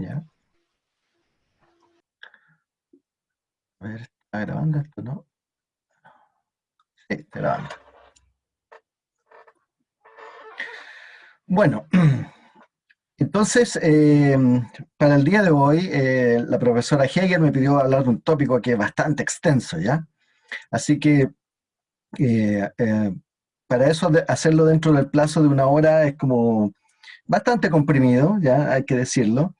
¿Ya? A ver, ¿está grabando esto, no? Sí, está grabando. Bueno, entonces, eh, para el día de hoy, eh, la profesora Hegel me pidió hablar de un tópico que es bastante extenso, ¿ya? Así que, eh, para eso, hacerlo dentro del plazo de una hora es como bastante comprimido, ya hay que decirlo.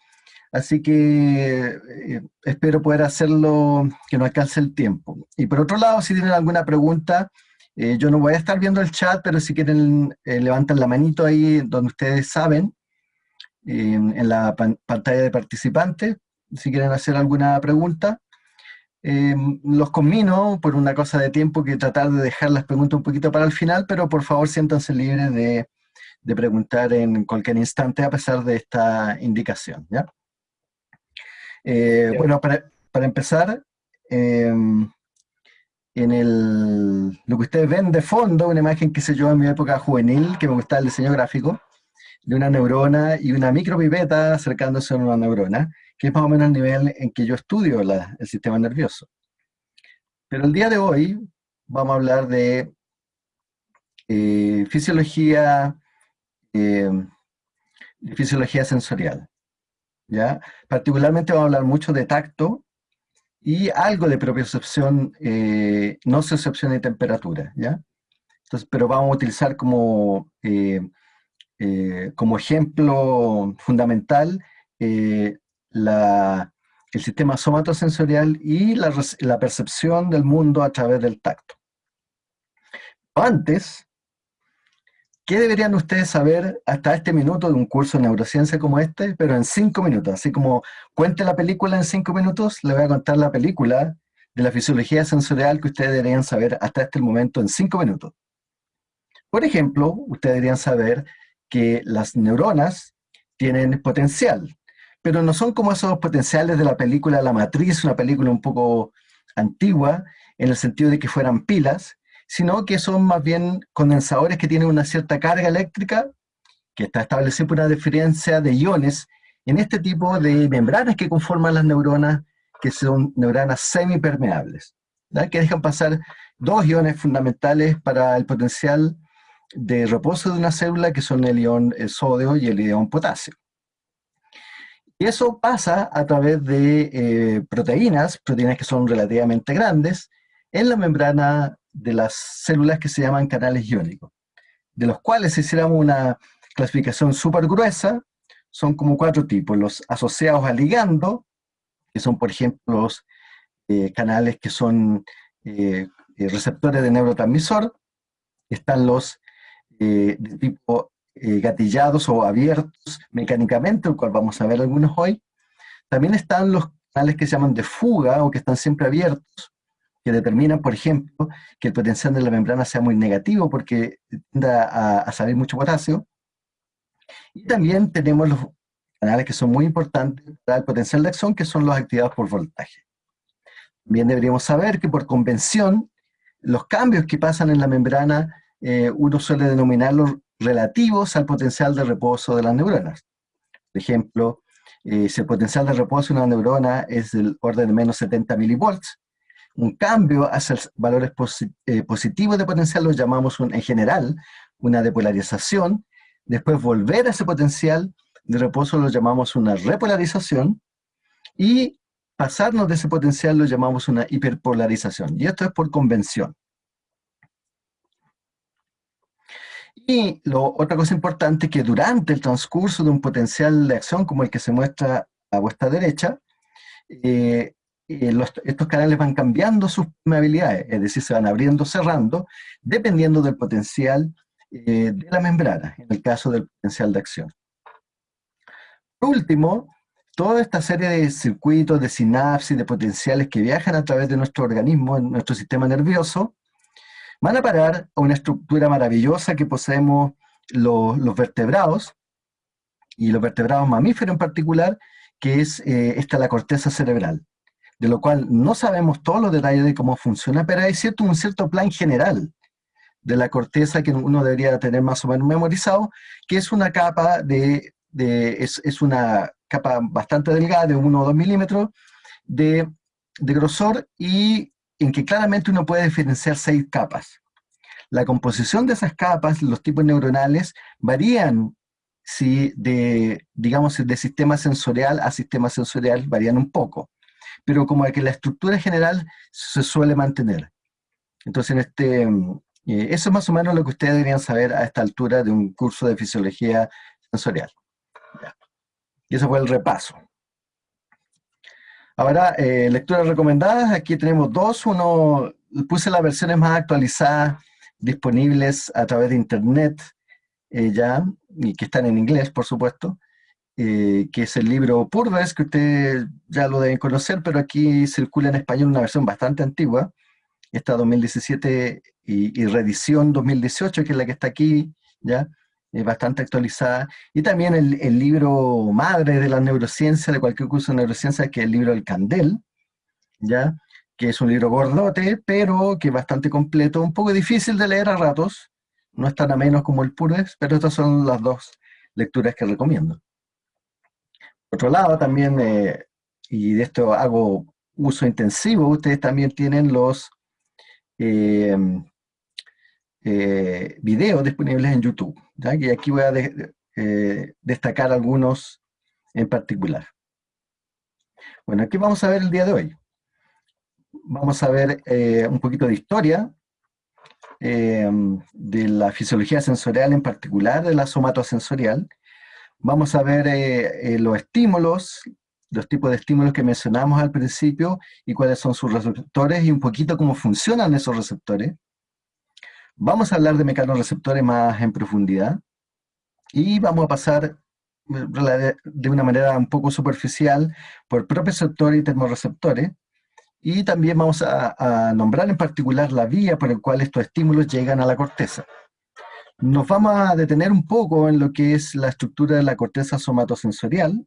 Así que eh, espero poder hacerlo que no alcance el tiempo. Y por otro lado, si tienen alguna pregunta, eh, yo no voy a estar viendo el chat, pero si quieren eh, levantan la manito ahí donde ustedes saben, en la pantalla de participantes, si quieren hacer alguna pregunta. los conmino por una cosa de tiempo que tratar de dejar las preguntas un poquito para el final, pero por favor siéntanse libres de, de preguntar en cualquier instante a pesar de esta indicación. ¿ya? Eh, bueno, para, empezar, em, en el, lo que ustedes ven de fondo, una imagen que se yo en mi época juvenil, que me gustaba el diseño gráfico, de una neurona y una micropipeta acercándose a una neurona, que es más o menos el nivel en que yo estudio el sistema nervioso. Pero el día de hoy vamos a hablar de eh, fisiología, eh, de fisiología sensorial. ¿Ya? Particularmente vamos a hablar mucho de tacto y algo de propiocepción, eh, no nociocepción y temperatura, ¿ya? Entonces, pero vamos a utilizar como, eh, eh, como ejemplo fundamental la, el sistema somatosensorial y la, la percepción del mundo a través del tacto. Antes, ¿Qué deberían ustedes saber hasta este minuto de un curso de neurociencia como este? Pero en cinco minutos, así como cuente la película en cinco minutos, le voy a contar la película de la fisiología sensorial que ustedes deberían saber hasta este momento en cinco minutos. Por ejemplo, ustedes deberían saber que las neuronas tienen potencial, pero no son como esos potenciales de la película La Matriz, una película un poco antigua, en el sentido de que fueran pilas, sino que son más bien condensadores que tienen una cierta carga eléctrica, que está establecida por una diferencia de iones en este tipo de membranas que conforman las neuronas, que son neuronas semipermeables, que dejan pasar dos iones fundamentales para el potencial de reposo de una célula, que son el ion sodio y el ion potasio. Y eso pasa a través de eh, proteínas, proteínas que son relativamente grandes, en la membrana de las células que se llaman canales iónicos, de los cuales si hiciéramos una clasificación súper gruesa, son como cuatro tipos, los asociados a ligando, que son por ejemplo los eh, canales que son eh, eh, receptores de neurotransmisor, están los de tipo gatillados o abiertos mecánicamente, el cual vamos a ver algunos hoy, también están los canales que se llaman de fuga o que están siempre abiertos, que determinan, por ejemplo, que el potencial de la membrana sea muy negativo porque tiende a, salir mucho potasio. Y también tenemos los canales que son muy importantes para el potencial de acción, que son los activados por voltaje. También deberíamos saber que por convención, los cambios que pasan en la membrana, eh, uno suele denominarlos relativos al potencial de reposo de las neuronas. Por ejemplo, eh, si el potencial de reposo de una neurona es del orden de menos 70 milivolts, un cambio hacia valores eh, positivos de potencial lo llamamos en general una depolarización, después volver a ese potencial de reposo lo llamamos una repolarización, y pasarnos de ese potencial lo llamamos una hiperpolarización, y esto es por convención. Y lo, otra cosa importante es que durante el transcurso de un potencial de acción como el que se muestra a vuestra derecha, eh, eh, estos canales van cambiando sus permeabilidades, es decir, se van abriendo, cerrando, dependiendo del potencial eh, de la membrana, en el caso del potencial de acción. Por último, toda esta serie de circuitos, de sinapsis, de potenciales que viajan a través de nuestro organismo, en nuestro sistema nervioso, van a parar a una estructura maravillosa que poseemos los, vertebrados, y los vertebrados mamíferos en particular, que es eh, esta la corteza cerebral de lo cual no sabemos todos los detalles de cómo funciona, pero hay cierto, un cierto plan general de la corteza que uno debería tener más o menos memorizado, que es una capa de, es, una capa bastante delgada, de 1 o 2 milímetros de, de grosor, y en que claramente uno puede diferenciar seis capas. La composición de esas capas, los tipos neuronales, varían si de, digamos, de sistema sensorial a sistema sensorial, varían un poco. Pero como que la estructura general se suele mantener. Entonces, en este, eh, eso es más o menos lo que ustedes deberían saber a esta altura de un curso de fisiología sensorial. Y eso fue el repaso. Ahora, eh, lecturas recomendadas, aquí tenemos dos. Uno, puse las versiones más actualizadas disponibles a través de internet, eh, ya, y que están en inglés, por supuesto, que es el libro Purves, que ustedes ya lo deben conocer, pero aquí circula en español una versión bastante antigua, esta 2017 y, reedición 2018, que es la que está aquí, ya, es bastante actualizada. Y también el, libro madre de la neurociencia, de cualquier curso de neurociencia, que es el libro El Candel, ya, que es un libro gordote, pero que es bastante completo, un poco difícil de leer a ratos, no es tan ameno como el Pures, pero estas son las dos lecturas que recomiendo. Por otro lado, también, eh, y de esto hago uso intensivo, ustedes también tienen los eh, eh, videos disponibles en YouTube, y aquí voy a eh, destacar algunos en particular. Bueno, aquí vamos a ver el día de hoy. Vamos a ver un poquito de historia, de la fisiología sensorial en particular, de la somatosensorial. Vamos a ver los estímulos, los tipos de estímulos que mencionamos al principio y cuáles son sus receptores y un poquito cómo funcionan esos receptores. Vamos a hablar de mecanorreceptores más en profundidad y vamos a pasar eh, de una manera un poco superficial por propioceptores y termorreceptores y también vamos a, a, nombrar en particular la vía por la cual estos estímulos llegan a la corteza. Nos vamos a detener un poco en lo que es la estructura de la corteza somatosensorial,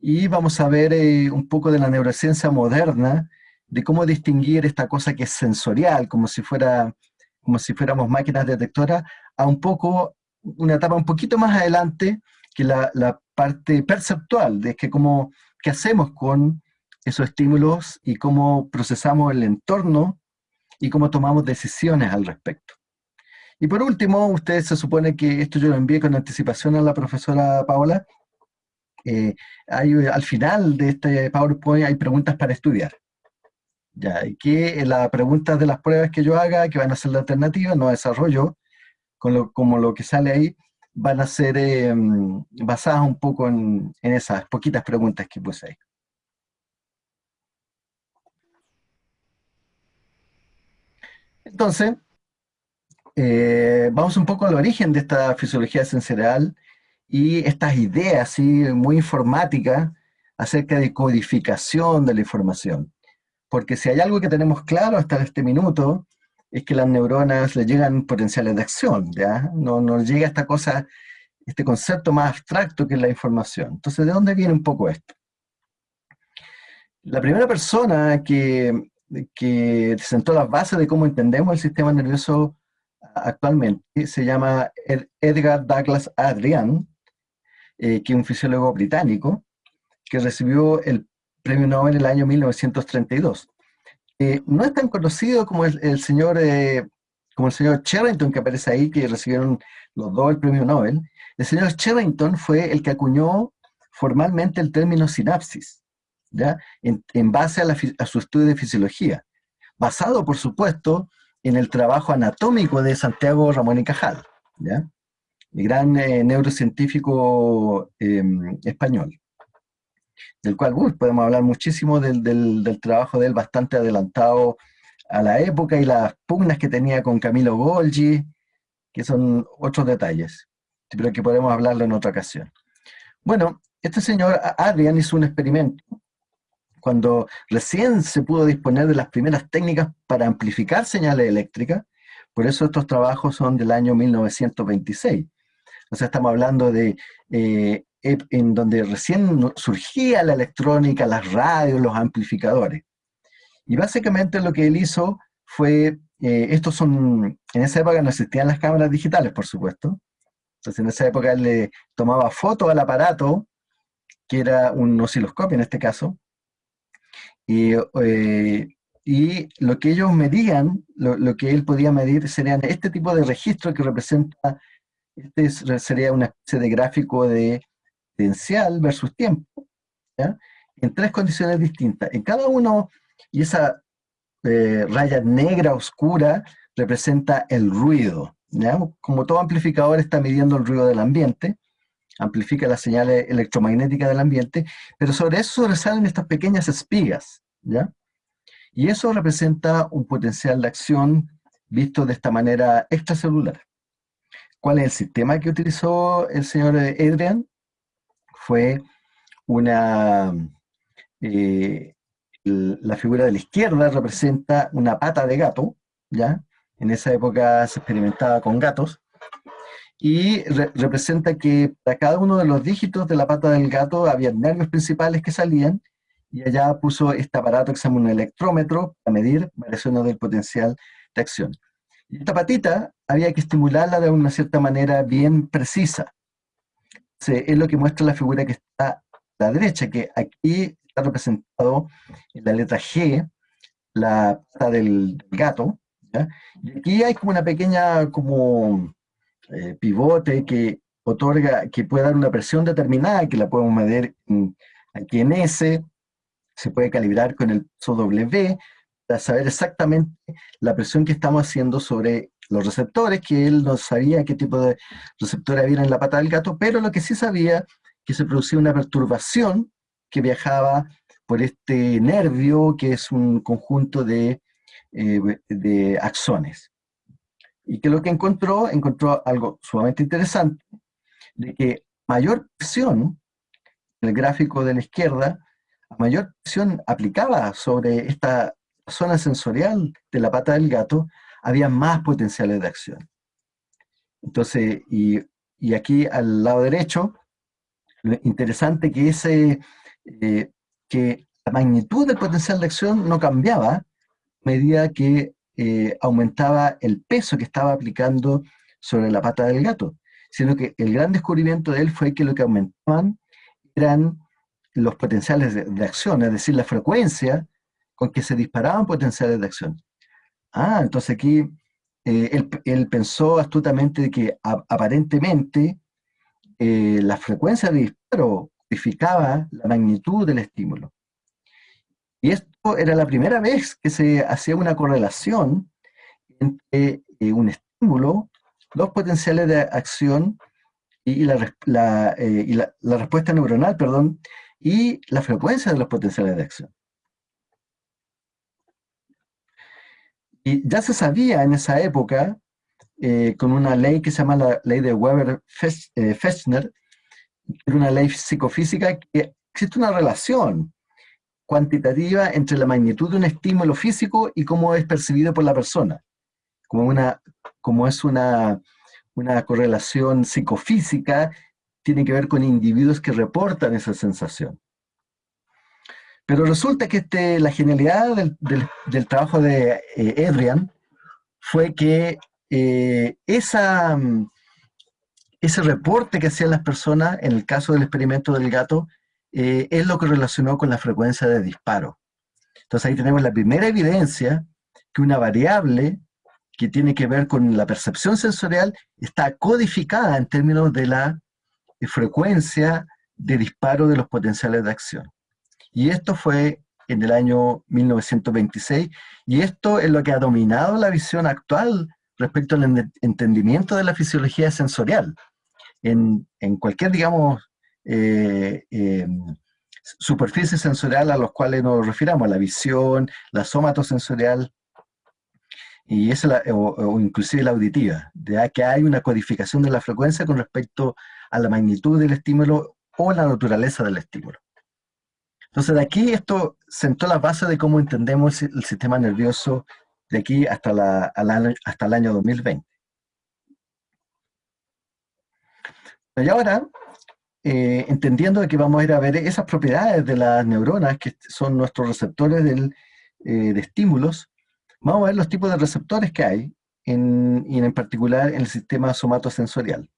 y vamos a ver eh, un poco de la neurociencia moderna, de cómo distinguir esta cosa que es sensorial, como si, fuera, como si fuéramos máquinas detectoras, a un poco, una etapa un poquito más adelante, que la, parte perceptual, de que cómo, qué hacemos con esos estímulos y cómo procesamos el entorno y cómo tomamos decisiones al respecto. Y por último, ustedes se supone que esto yo lo envié con anticipación a la profesora Paola, eh, al final de este PowerPoint hay preguntas para estudiar. Ya, y que las preguntas de las pruebas que yo haga, que van a ser la alternativa, no desarrollo, con lo, como lo que sale ahí, van a ser em, basadas un poco en, esas poquitas preguntas que puse ahí. Entonces, eh, vamos un poco al origen de esta fisiología sensorial y estas ideas así, muy informáticas acerca de codificación de la información. Porque si hay algo que tenemos claro hasta este minuto, es que las neuronas le llegan potenciales de acción, ¿ya? No nos llega esta cosa, este concepto más abstracto que es la información. Entonces, ¿de dónde viene un poco esto? La primera persona que, que sentó las bases de cómo entendemos el sistema nervioso actualmente se llama Edgar Douglas Adrian, eh, que es un fisiólogo británico, que recibió el premio Nobel en el año 1932. Eh, no es tan conocido como el, señor, eh, el señor Sherrington que aparece ahí, que recibieron los dos el premio Nobel. El señor Sherrington fue el que acuñó formalmente el término sinapsis, ¿ya? En, base a, a, su estudio de fisiología, basado, por supuesto, en el trabajo anatómico de Santiago Ramón y Cajal. ¿ya? gran eh, neurocientífico em, español, del cual podemos hablar muchísimo del, del, trabajo de él, bastante adelantado a la época y las pugnas que tenía con Camilo Golgi, que son otros detalles, pero que podemos hablarlo en otra ocasión. Bueno, este señor Adrian hizo un experimento cuando recién se pudo disponer de las primeras técnicas para amplificar señales eléctricas, por eso estos trabajos son del año 1926. O sea, estamos hablando de eh, en donde recién surgía la electrónica, las radios, los amplificadores. Y básicamente lo que él hizo fue, eh, estos son, en esa época no existían las cámaras digitales, por supuesto. Entonces en esa época él le tomaba fotos al aparato que era un osciloscopio en este caso, y, eh, y lo que ellos medían, lo, que él podía medir serían este tipo de registro que representa, este sería una especie de gráfico de potencial versus tiempo, en tres condiciones distintas. En cada uno, y esa eh, raya negra oscura representa el ruido. Como todo amplificador está midiendo el ruido del ambiente, amplifica las señales electromagnéticas del ambiente, pero sobre eso sobresalen estas pequeñas espigas. ¿ya? Y eso representa un potencial de acción visto de esta manera extracelular. ¿Cuál es el sistema que utilizó el señor Adrian? Fue una... Eh, la figura de la izquierda representa una pata de gato, ¿ya? En esa época se experimentaba con gatos, y representa que para cada uno de los dígitos de la pata del gato había nervios principales que salían, y allá puso este aparato que se un electrómetro para medir variaciones del potencial de acción. Y esta patita había que estimularla de una cierta manera bien precisa. es lo que muestra la figura que está a la derecha, que aquí está representado en la letra G, la pata del gato, y aquí hay como una pequeña como eh, pivote que otorga, que puede dar una presión determinada, que la podemos medir aquí en S, se puede calibrar con el W para saber exactamente la presión que estamos haciendo sobre los receptores, que él no sabía qué tipo de receptores había en la pata del gato, pero lo que sí sabía que se producía una perturbación que viajaba por este nervio, que es un conjunto de, eh, de axones. Y que lo que encontró, encontró algo sumamente interesante, de que mayor presión, el gráfico de la izquierda, mayor presión aplicada sobre esta zona sensorial de la pata del gato, había más potenciales de acción. Entonces, y, aquí al lado derecho, lo interesante que eh, que la magnitud del potencial de acción no cambiaba a medida que eh, aumentaba el peso que estaba aplicando sobre la pata del gato, sino que el gran descubrimiento de él fue que lo que aumentaban eran los potenciales de, acción, es decir, la frecuencia con que se disparaban potenciales de acción. Ah, entonces aquí eh, él, pensó astutamente que aparentemente eh, la frecuencia de disparo codificaba la magnitud del estímulo. Y esto era la primera vez que se hacía una correlación entre eh, un estímulo, los potenciales de acción y, la, y la, respuesta neuronal, perdón, y la frecuencia de los potenciales de acción. Y ya se sabía en esa época, eh, con una ley que se llama la ley de Weber-Fechner, eh, era una ley psicofísica, que existe una relación cuantitativa entre la magnitud de un estímulo físico y cómo es percibido por la persona, como, una, como es una, una correlación psicofísica tiene que ver con individuos que reportan esa sensación. Pero resulta que este, la genialidad del, trabajo de eh, Adrian fue que eh, esa, ese reporte que hacían las personas, en el caso del experimento del gato, eh, es lo que relacionó con la frecuencia de disparo. Entonces ahí tenemos la primera evidencia que una variable que tiene que ver con la percepción sensorial está codificada en términos de la frecuencia de disparo de los potenciales de acción. Y esto fue en el año 1926, y esto es lo que ha dominado la visión actual respecto al entendimiento de la fisiología sensorial. En, cualquier, digamos, eh, eh, sensorial a los cuales nos refiramos, la visión, la somatosensorial, y esa o, inclusive la auditiva, de que hay una codificación de la frecuencia con respecto a la magnitud del estímulo o la naturaleza del estímulo. Entonces, de aquí esto sentó la base de cómo entendemos el sistema nervioso de aquí hasta, hasta el año 2020. Y ahora, eh, entendiendo que vamos a ir a ver esas propiedades de las neuronas, que son nuestros receptores eh, de estímulos, vamos a ver los tipos de receptores que hay, en, y en particular en el sistema somatosensorial.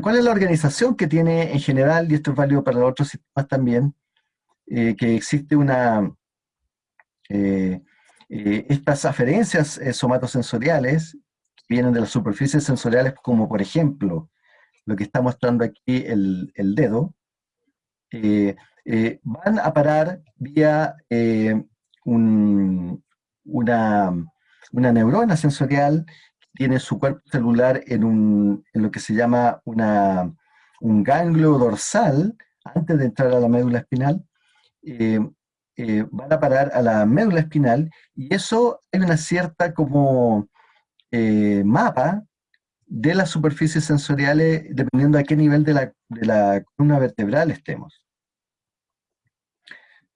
¿cuál es la organización que tiene en general, y esto es válido para los otros sistemas también, eh, que existe una, eh, eh, estas aferencias somatosensoriales vienen de las superficies sensoriales, como por ejemplo, lo que está mostrando aquí el, dedo, van a parar vía una, una neurona sensorial tiene su cuerpo celular en, un, en lo que se llama una, un ganglio dorsal, antes de entrar a la médula espinal, eh, eh, van a parar a la médula espinal, y eso hay una cierta como eh, mapa de las superficies sensoriales, dependiendo a qué nivel de la, de la columna vertebral estemos.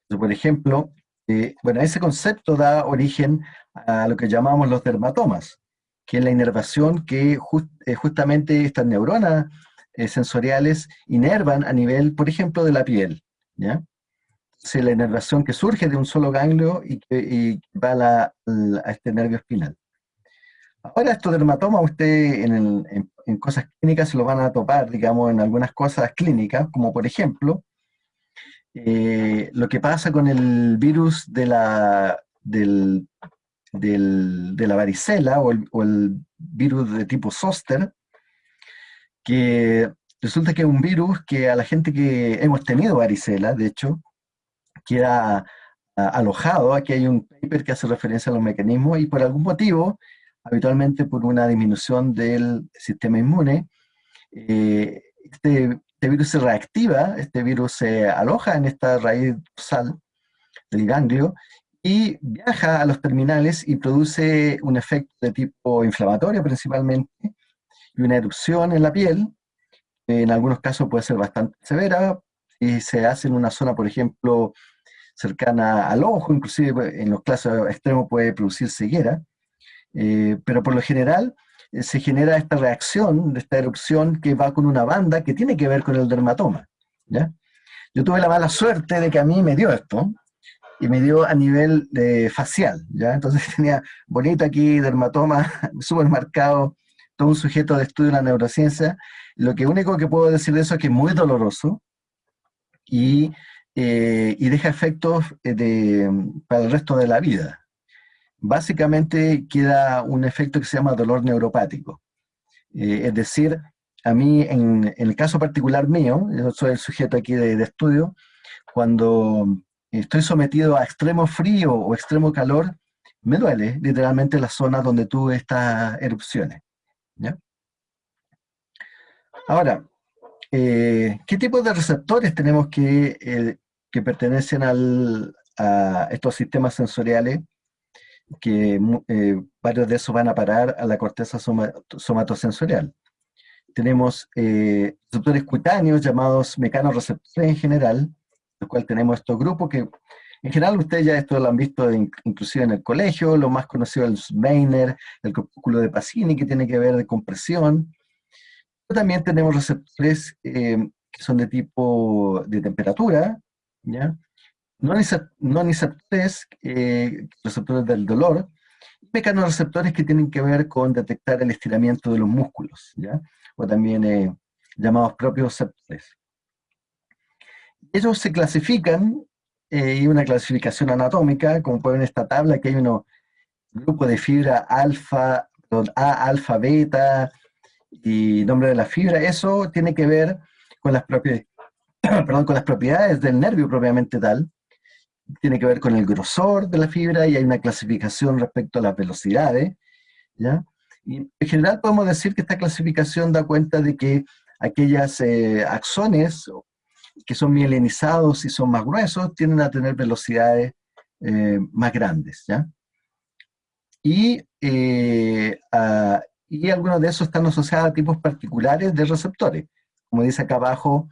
por ejemplo, bueno, ese concepto da origen a lo que llamamos los dermatomas, que es la inervación que eh, justamente estas neuronas eh, sensoriales inervan a nivel, por ejemplo, de la piel. ¿ya? Entonces, la inervación que surge de un solo ganglio y que va a, este nervio espinal. Ahora estos dermatomas usted en, cosas clínicas se lo van a topar, digamos, en algunas cosas clínicas, como por ejemplo, eh, lo que pasa con el virus de la, de la varicela o el, virus de tipo zoster, que resulta que es un virus que a la gente que hemos tenido varicela, de hecho, queda alojado, aquí hay un paper que hace referencia a los mecanismos y por algún motivo, habitualmente por una disminución del sistema inmune, eh, este, este, virus se reactiva, este virus se aloja en esta raíz dorsal del ganglio y viaja a los terminales y produce un efecto de tipo inflamatorio principalmente, y una erupción en la piel, en algunos casos puede ser bastante severa, y se hace en una zona, por ejemplo, cercana al ojo, inclusive en los casos extremos puede producir ceguera, eh, pero por lo general eh, se genera esta reacción, esta erupción que va con una banda que tiene que ver con el dermatoma. ¿ya? Yo tuve la mala suerte de que a mí me dio esto, y me dio a nivel de facial, ¿ya? Entonces tenía bonito aquí, dermatoma, súper marcado, todo un sujeto de estudio de la neurociencia. Lo que único que puedo decir de eso es que es muy doloroso y, eh, y deja efectos eh, de, para el resto de la vida. Básicamente queda un efecto que se llama dolor neuropático. Eh, es decir, a mí, en, el caso particular mío, yo soy el sujeto aquí de, estudio, cuando estoy sometido a extremo frío o extremo calor, me duele literalmente la zona donde tuve estas erupciones. Ahora, eh, ¿qué tipo de receptores tenemos que, eh, que pertenecen a estos sistemas sensoriales? Que eh, varios de esos van a parar a la corteza somatosensorial. Tenemos receptores cutáneos llamados mecanorreceptores en general, el cual tenemos estos grupos que en general ustedes ya esto lo han visto inclusive en el colegio, lo más conocido es el Weiner, el cúpulo de Pacini, que tiene que ver de compresión. También tenemos receptores eh, que son de tipo de temperatura, ¿ya? No, no receptores, eh, receptores del dolor, mecanorreceptores que tienen que ver con detectar el estiramiento de los músculos, ¿ya? o también eh, llamados propios receptores ellos se clasifican, eh, y una clasificación anatómica, como pueden ver en esta tabla, que hay un grupo de fibra alfa, A, alfa, beta, y nombre de la fibra, eso tiene que ver con las, propiedades, perdón, con las propiedades del nervio propiamente tal, tiene que ver con el grosor de la fibra y hay una clasificación respecto a las velocidades, ¿ya? Y en general podemos decir que esta clasificación da cuenta de que aquellas eh, axones que son mielinizados y son más gruesos, tienden a tener velocidades eh, más grandes, ¿ya? Y, eh, y algunos de esos están asociados a tipos particulares de receptores. Como dice acá abajo,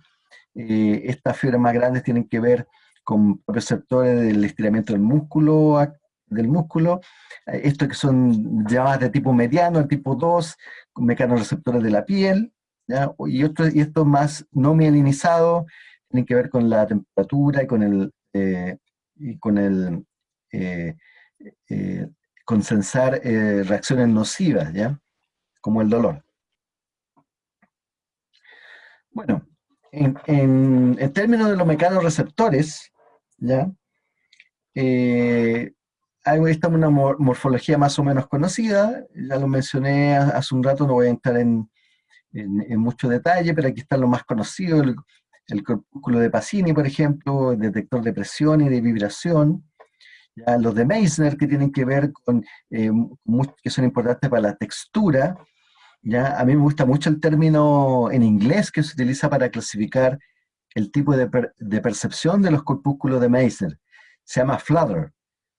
eh, estas fibras más grandes tienen que ver con receptores del estiramiento del músculo, del músculo, estos que son llamadas de tipo mediano, el tipo 2, mecanorreceptores de la piel, ¿ya? y, otros, y estos más no mielinizados, tienen que ver con la temperatura y con el, eh, y con el eh, eh, con sensar reacciones nocivas, ¿ya? Como el dolor. Bueno, en, términos de los mecanorreceptores, ¿ya? Eh, hay una morfología más o menos conocida, ya lo mencioné hace un rato, no voy a entrar en, mucho detalle, pero aquí está lo más conocido, el, el corpúsculo de Pacini, por ejemplo, el detector de presión y de vibración, ya los de Meissner que tienen que ver con, eh, que son importantes para la textura, ya a mí me gusta mucho el término en inglés que se utiliza para clasificar el tipo de, percepción de los corpúsculos de Meissner, se llama flutter.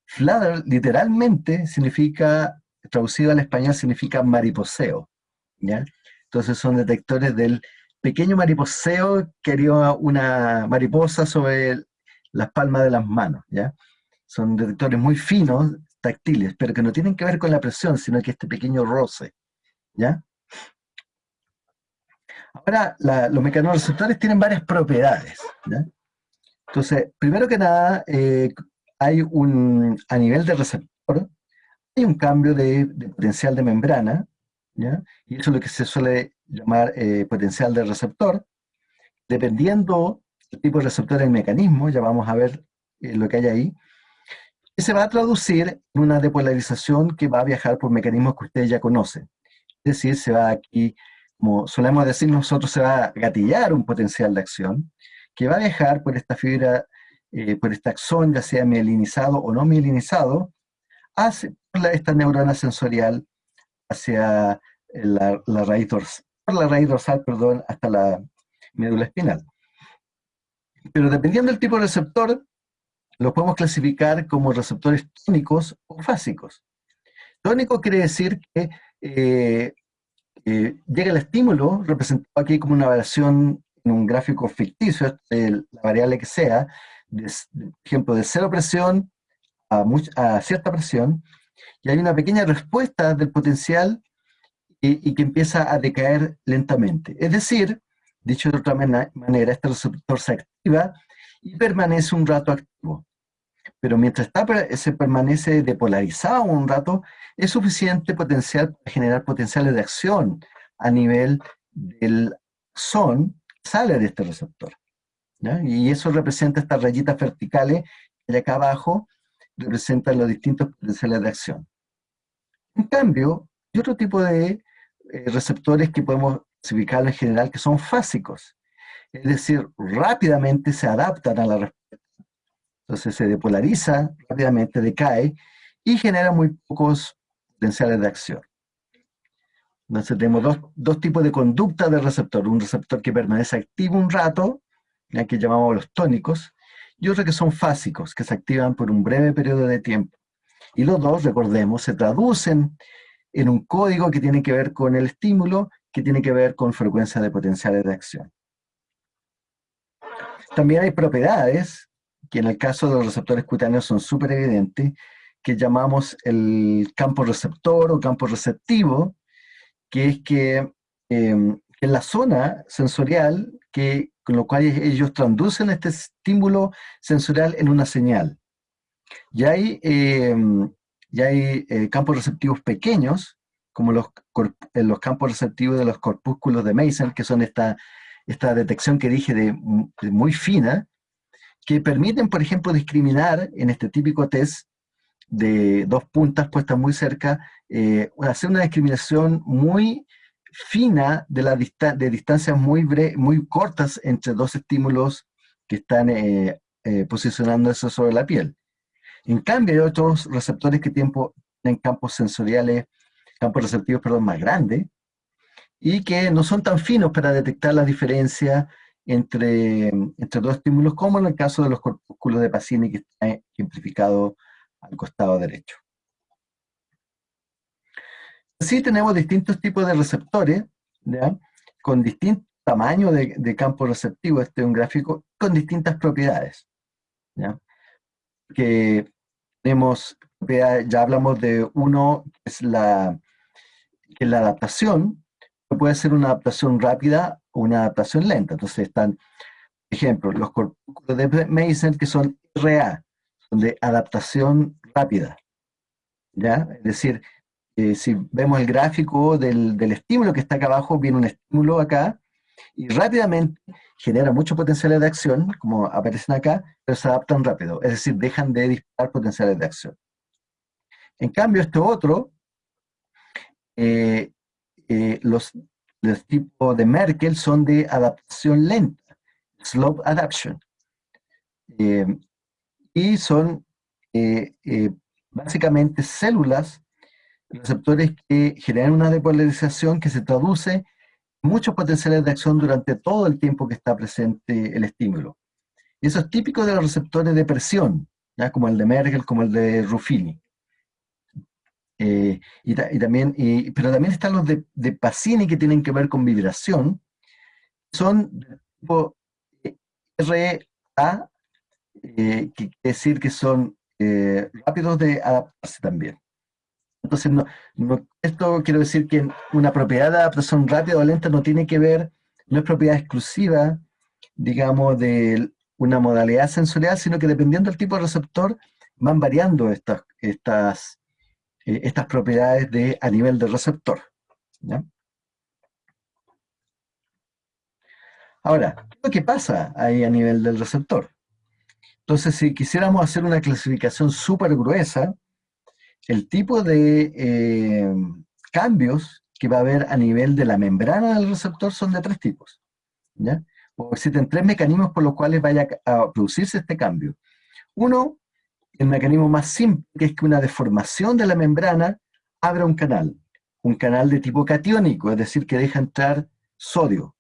Flutter literalmente significa, traducido al español, significa mariposeo, ¿ya? Entonces son detectores del pequeño mariposeo que haría una mariposa sobre las palmas de las manos, ¿ya? Son detectores muy finos, táctiles, pero que no tienen que ver con la presión, sino que este pequeño roce, ¿ya? Ahora, los mecanorreceptores tienen varias propiedades, ¿ya? Entonces, primero que nada, eh, hay un, a nivel de receptor, hay un cambio de, potencial de membrana, ¿ya? y eso es lo que se suele llamar eh, potencial de receptor. Dependiendo del tipo de receptor del mecanismo, ya vamos a ver eh, lo que hay ahí, y se va a traducir en una depolarización que va a viajar por mecanismos que ustedes ya conocen. Es decir, se va aquí, como solemos decir nosotros, se va a gatillar un potencial de acción que va a viajar por esta fibra, eh, por este axón, ya sea mielinizado o no mielinizado, hacia esta neurona sensorial hacia la, raíz dorsal, la raíz dorsal, perdón, hasta la médula espinal. Pero dependiendo del tipo de receptor, los podemos clasificar como receptores tónicos o fásicos. Tónico quiere decir que eh, eh, llega el estímulo, representado aquí como una variación en un gráfico ficticio, la variable que sea, de, ejemplo, de cero presión a, cierta presión, y hay una pequeña respuesta del potencial y, que empieza a decaer lentamente. Es decir, dicho de otra manera, este receptor se activa y permanece un rato activo. Pero mientras está, se permanece depolarizado un rato, es suficiente potencial para generar potenciales de acción a nivel del son, sale de este receptor. Y eso representa estas rayitas verticales que acá abajo, representan los distintos potenciales de acción. En cambio, hay otro tipo de eh, receptores que podemos clasificar en general que son fásicos. Es decir, rápidamente se adaptan a la respuesta. Entonces se depolariza, rápidamente decae y genera muy pocos potenciales de acción. Entonces tenemos dos, dos, tipos de conducta del receptor. Un receptor que permanece activo un rato, que llamamos los tónicos, y otro que son fásicos, que se activan por un breve periodo de tiempo. Y los dos, recordemos, se traducen en un código que tiene que ver con el estímulo, que tiene que ver con frecuencia de potenciales de acción. También hay propiedades, que en el caso de los receptores cutáneos son súper evidentes, que llamamos el campo receptor o campo receptivo, que es que em, en la zona sensorial, que, con lo cual ellos traducen este estímulo sensorial en una señal. Ya hay, em, ya hay eh, campos receptivos pequeños, como los, los campos receptivos de los corpúsculos de Mason, que son esta, esta detección que dije de, muy fina, que permiten, por ejemplo, discriminar en este típico test de dos puntas puestas muy cerca, eh, hacer una discriminación muy fina de, la de distancias muy, muy cortas entre dos estímulos que están eh, eh, posicionándose sobre la piel. En cambio, hay otros receptores que tienen campos sensoriales, campos receptivos, perdón, más grandes, y que no son tan finos para detectar la diferencia entre, entre dos estímulos, como en el caso de los corpúsculos de Pacini, que está ejemplificado al costado derecho. Sí tenemos distintos tipos de receptores, con distintos tamaños de, campo receptivo, este es un gráfico, con distintas propiedades. Que tenemos, ya hablamos de uno, que es la, que la adaptación, puede ser una adaptación rápida una adaptación lenta. Entonces están, por ejemplo, los corpúsculos de Mason que son RA, de adaptación rápida. ¿ya? Es decir, eh, si vemos el gráfico del, estímulo que está acá abajo, viene un estímulo acá, y rápidamente genera muchos potenciales de acción, como aparecen acá, pero se adaptan rápido, es decir, dejan de disparar potenciales de acción. En cambio, este otro, eh, eh, los, los tipos de Merkel son de adaptación lenta, slope adaptation, eh, y son básicamente células, receptores que generan una depolarización que se traduce muchos potenciales de acción durante todo el tiempo que está presente el estímulo. Y eso es típico de los receptores de presión, ¿ya? como el de Merkel, como el de Ruffini. Eh, y, también, pero también están los de, de, Pacini que tienen que ver con vibración, son tipo eh, RA, eh, que quiere decir que son rápidos de adaptarse también. Entonces, no, esto quiero decir que una propiedad de adaptación rápida o lenta no tiene que ver, no es propiedad exclusiva, digamos, de una modalidad sensorial, sino que dependiendo del tipo de receptor, van variando estas, estas, eh, estas propiedades de, a nivel del receptor. Ahora, ¿qué lo que pasa ahí a nivel del receptor? Entonces, si quisiéramos hacer una clasificación súper gruesa, el tipo de eh, cambios que va a haber a nivel de la membrana del receptor son de tres tipos. O existen tres mecanismos por los cuales vaya a producirse este cambio. Uno, el mecanismo más simple, es que una deformación de la membrana abra un canal, un canal de tipo catiónico, es decir, que deja entrar sodio.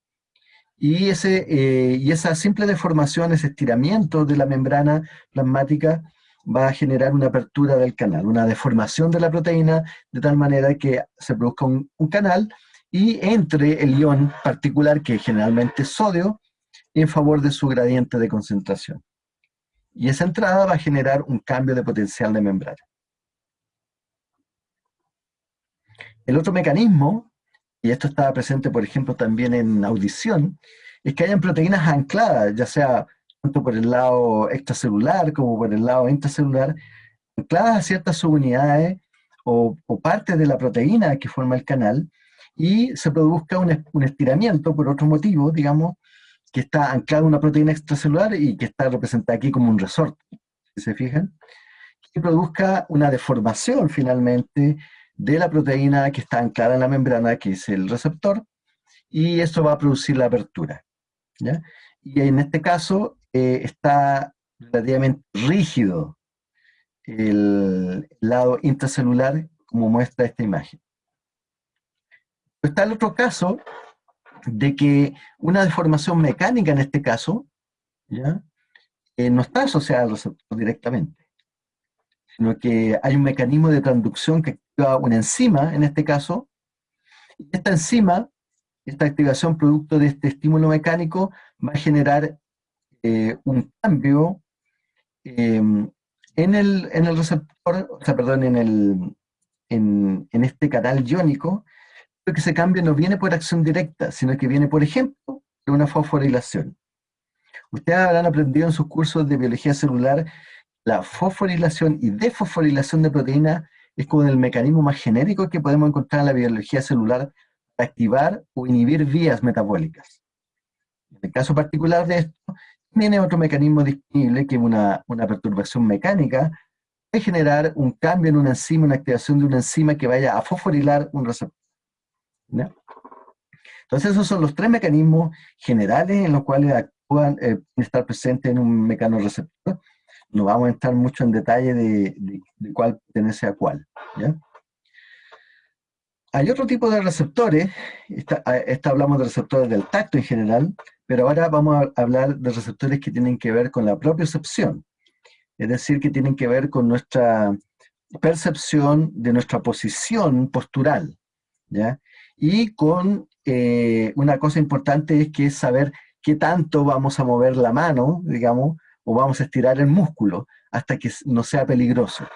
Y, ese, eh, y esa simple deformación, ese estiramiento de la membrana plasmática, va a generar una apertura del canal, una deformación de la proteína, de tal manera que se produzca un, canal y entre el ion particular, que generalmente es sodio, en favor de su gradiente de concentración. Y esa entrada va a generar un cambio de potencial de membrana. El otro mecanismo, y esto estaba presente, por ejemplo, también en audición, es que hayan proteínas ancladas, ya sea tanto por el lado extracelular como por el lado intracelular, ancladas a ciertas subunidades o, o partes de la proteína que forma el canal, y se produzca un, estiramiento por otro motivo, digamos, que está anclado a una proteína extracelular y que está representada aquí como un resorte, si se fijan, que produzca una deformación finalmente de la proteína que está anclada en la membrana, que es el receptor, y eso va a producir la apertura. ¿ya? Y en este caso, eh, está relativamente rígido el lado intracelular, como muestra esta imagen. Está el otro caso de que una deformación mecánica en este caso, ¿ya? Eh, no está asociada al receptor directamente, sino que hay un mecanismo de transducción que activa una enzima, en este caso, y esta enzima, esta activación producto de este estímulo mecánico, va a generar eh, un cambio em, en, el, en, el, receptor, o sea, perdón, en, el, en, en este canal iónico, que ese cambio no viene por acción directa, sino que viene, por ejemplo, de una fosforilación. Ustedes habrán aprendido en sus cursos de biología celular la fosforilación y desfosforilación de proteínas es como el mecanismo más genérico que podemos encontrar en la biología celular para activar o inhibir vías metabólicas. En el caso particular de esto, tiene otro mecanismo disponible que es una, perturbación mecánica, de generar un cambio en una enzima, una activación de una enzima que vaya a fosforilar un receptor. Entonces esos son los tres mecanismos generales en los cuales actúan, eh, estar presentes en un mecanorreceptor. No vamos a entrar mucho en detalle de, cuál pertenece a cuál. Hay otro tipo de receptores, esta, esta hablamos de receptores del tacto en general, pero ahora vamos a hablar de receptores que tienen que ver con la propiocepción, es decir, que tienen que ver con nuestra percepción de nuestra posición postural, ¿ya? Y con eh, una cosa importante es que es saber qué tanto vamos a mover la mano, digamos, o vamos a estirar el músculo hasta que no sea peligroso.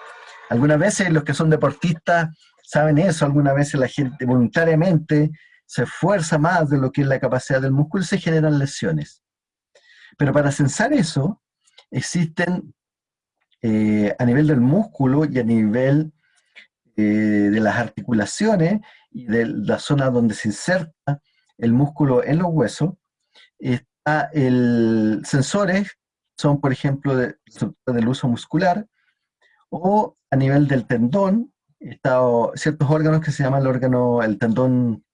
Algunas veces los que son deportistas saben eso, algunas veces la gente voluntariamente se esfuerza más de lo que es la capacidad del músculo y se generan lesiones. Pero para censar eso, existen eh, a nivel del músculo y a nivel eh, de las articulaciones y de la zona donde se inserta el músculo en los huesos, está el sensores, son por ejemplo de, del uso muscular, o a nivel del tendón, está ciertos órganos que se llaman el órgano, el tendón,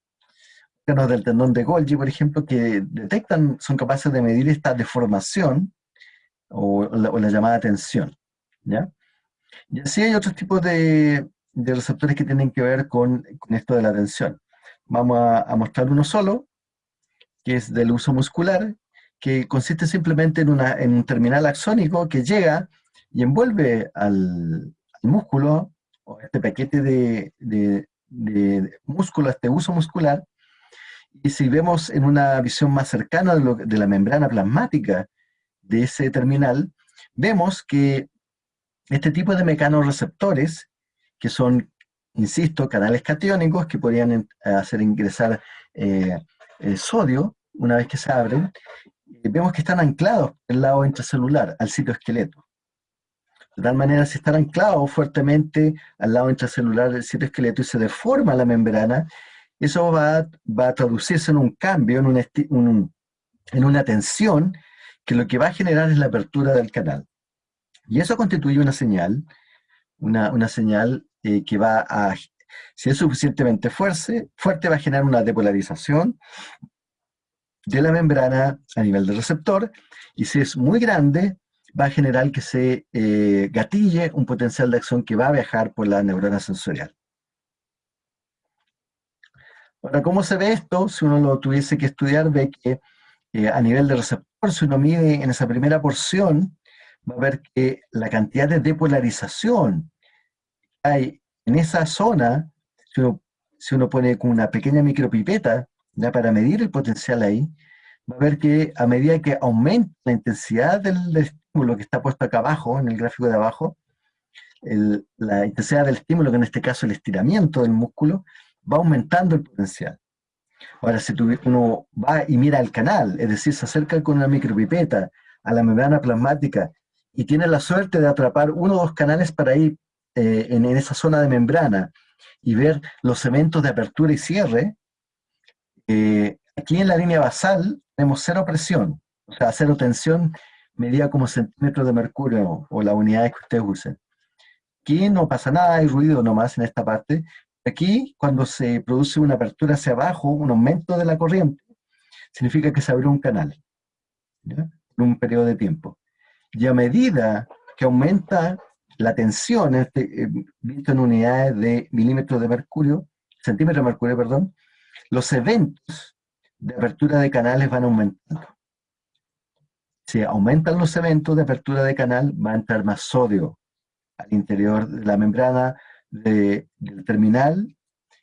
órganos del tendón de Golgi, por ejemplo, que detectan, son capaces de medir esta deformación o la, llamada tensión. ¿ya? Y así hay otros tipos de, receptores que tienen que ver con, esto de la tensión. Vamos a, mostrar uno solo, que es del uso muscular, que consiste simplemente en, una, en un terminal axónico que llega y envuelve al, músculo, o este paquete de, de, músculo, este uso muscular, y si vemos en una visión más cercana de, de la membrana plasmática de ese terminal, vemos que este tipo de mecanorreceptores, que son, insisto, canales catiónicos que podrían hacer ingresar eh, el sodio una vez que se abren, vemos que están anclados el lado intracelular, al citoesqueleto. De tal manera, si están anclados fuertemente al lado intracelular del citoesqueleto y se deforma la membrana, eso va, a traducirse en un cambio, en, un, en una tensión, que lo que va a generar es la apertura del canal. Y eso constituye una señal, una, señal eh, que va a, si es suficientemente fuerte, fuerte, va a generar una depolarización de la membrana a nivel del receptor, y si es muy grande, va a generar que se eh, gatille un potencial de acción que va a viajar por la neurona sensorial. Ahora, ¿cómo se ve esto? Si uno lo tuviese que estudiar, ve que eh, a nivel de receptor, si uno mide en esa primera porción, va a ver que la cantidad de depolarización hay en esa zona, si uno, pone con una pequeña micropipeta, ya para medir el potencial ahí, va a ver que a medida que aumenta la intensidad del, estímulo que está puesto acá abajo, en el gráfico de abajo, la intensidad del estímulo, que en este caso el estiramiento del músculo, va aumentando el potencial. Ahora, si uno va y mira el canal, es decir, se acerca con una micropipeta a la membrana plasmática y tiene la suerte de atrapar uno o dos canales para ir eh, en, esa zona de membrana y ver los eventos de apertura y cierre, eh, aquí en la línea basal tenemos cero presión, o sea, cero tensión medida como centímetros de mercurio o la unidad que ustedes usen. Aquí no pasa nada, hay ruido nomás en esta parte. Aquí, cuando se produce una apertura hacia abajo, un aumento de la corriente, significa que se abrió un canal, ¿ya? en un periodo de tiempo. Y a medida que aumenta la tensión, este, eh, visto en unidades de milímetros de mercurio, centímetros de mercurio, perdón, los eventos de apertura de canales van aumentando. Si aumentan los eventos de apertura de canal, va a entrar más sodio al interior de la membrana del terminal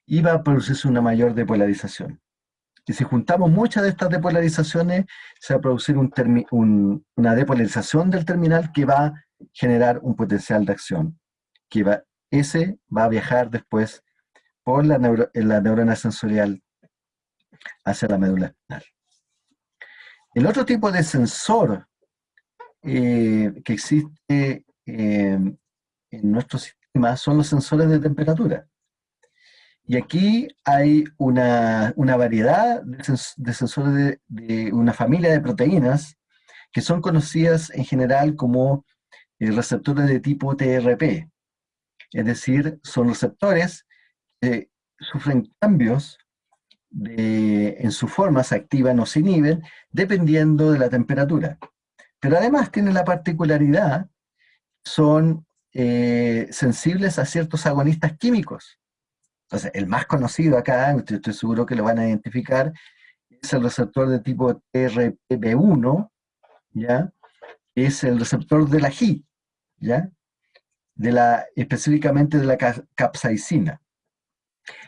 y va a producirse una mayor depolarización. Y si juntamos muchas de estas depolarizaciones, se va a producir una depolarización del terminal que va a generar un potencial de acción. Que va, ese va a viajar después por la, la neurona sensorial hacia la médula espinal. El otro tipo de sensor eh, que existe eh, en nuestro sistema son los sensores de temperatura. Y aquí hay una, variedad de, sensores de, una familia de proteínas que son conocidas en general como eh, receptores de tipo TRP. Es decir, son receptores que sufren cambios en su forma, se activan o se inhiben, dependiendo de la temperatura. Pero además tienen la particularidad, son eh, sensibles a ciertos agonistas químicos. Entonces, el más conocido acá, estoy, seguro que lo van a identificar, es el receptor de tipo TRPV1, ¿ya? Es el receptor de la GI, ¿ya? De la, específicamente de la capsaicina.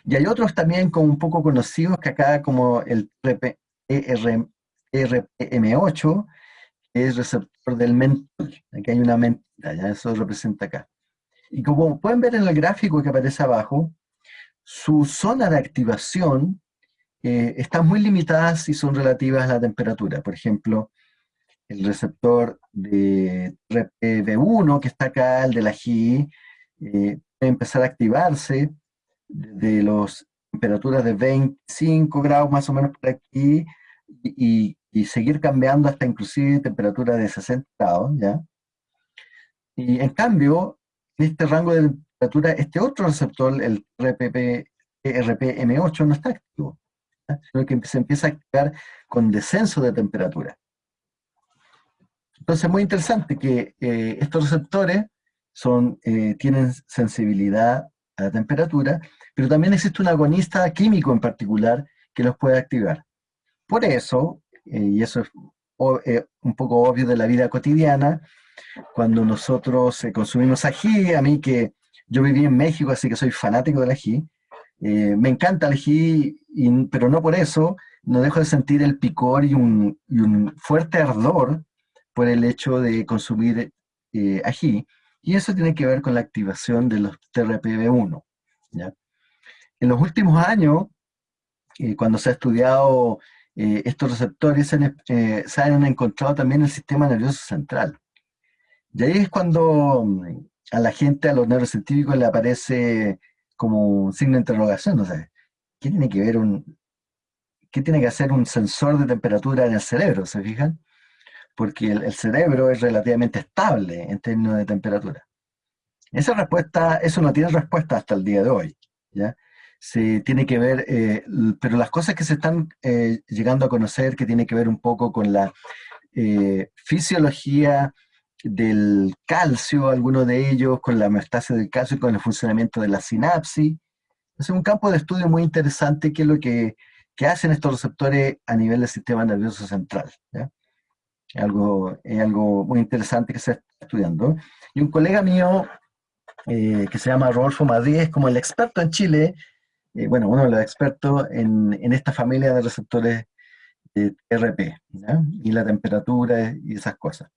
Y hay otros también como un poco conocidos que acá como el RPM8, que es receptor del mentol. Aquí hay una mentira, ya eso representa acá. Y como pueden ver en el gráfico que aparece abajo, su zona de activación eh, está muy limitada si son relativas a la temperatura. Por ejemplo, el receptor de RPV1 que está acá, el de la GI, eh, puede empezar a activarse de los temperaturas de 25 grados más o menos por aquí y, seguir cambiando hasta inclusive temperaturas de 60 grados, ¿ya? Y en cambio, en este rango de este otro receptor, el RPP, RPM8, no está activo, sino que se empieza a activar con descenso de temperatura. Entonces es muy interesante que eh, estos receptores son, eh, tienen sensibilidad a la temperatura, pero también existe un agonista químico en particular que los puede activar. Por eso, eh, y eso es un poco obvio de la vida cotidiana, cuando nosotros consumimos ají, a mí que yo viví en México, así que soy fanático del ají, me encanta el ají, pero no por eso, no dejo de sentir el picor y un, y un fuerte ardor por el hecho de consumir eh, ají, y eso tiene que ver con la activación de los TRPV1. En los últimos años, eh, cuando se ha estudiado eh, estos receptores, se han, encontrado también el sistema nervioso central. Y ahí es cuando a la gente, a los neurocientíficos, le aparece como un signo de interrogación, o sea, ¿qué tiene que ver un, qué tiene que hacer un sensor de temperatura en el cerebro, se fijan? porque el, cerebro es relativamente estable en términos de temperatura. Esa respuesta, eso no tiene respuesta hasta el día de hoy, ¿ya? Se tiene que ver, eh, pero las cosas que se están eh, llegando a conocer, que tiene que ver un poco con la eh, fisiología del calcio, algunos de ellos, con la homeostasis del calcio y con el funcionamiento de la sinapsis. Es un campo de estudio muy interesante que es lo que, que hacen estos receptores a nivel del sistema nervioso central. ¿ya? algo, es algo muy interesante que se está estudiando. Y un colega mío, eh, que se llama Rodolfo Madrid, es como el experto en Chile, eh, bueno, uno de los expertos en, en, esta familia de receptores de RP, y la temperatura y esas cosas.